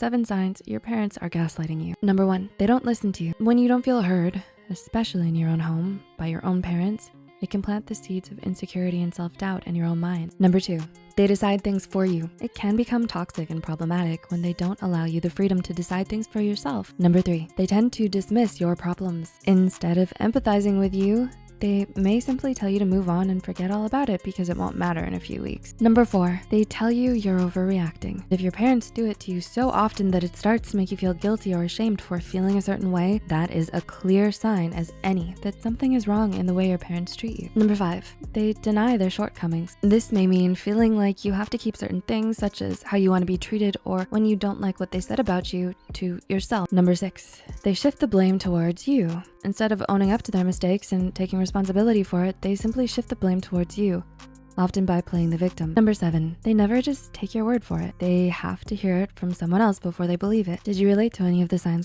Seven signs your parents are gaslighting you. Number one, they don't listen to you. When you don't feel heard, especially in your own home by your own parents, it can plant the seeds of insecurity and self-doubt in your own mind. Number two, they decide things for you. It can become toxic and problematic when they don't allow you the freedom to decide things for yourself. Number three, they tend to dismiss your problems. Instead of empathizing with you, they may simply tell you to move on and forget all about it because it won't matter in a few weeks. Number four, they tell you you're overreacting. If your parents do it to you so often that it starts to make you feel guilty or ashamed for feeling a certain way, that is a clear sign as any that something is wrong in the way your parents treat you. Number five, they deny their shortcomings. This may mean feeling like you have to keep certain things such as how you wanna be treated or when you don't like what they said about you to yourself. Number six, they shift the blame towards you. Instead of owning up to their mistakes and taking responsibility for it, they simply shift the blame towards you, often by playing the victim. Number seven, they never just take your word for it. They have to hear it from someone else before they believe it. Did you relate to any of the signs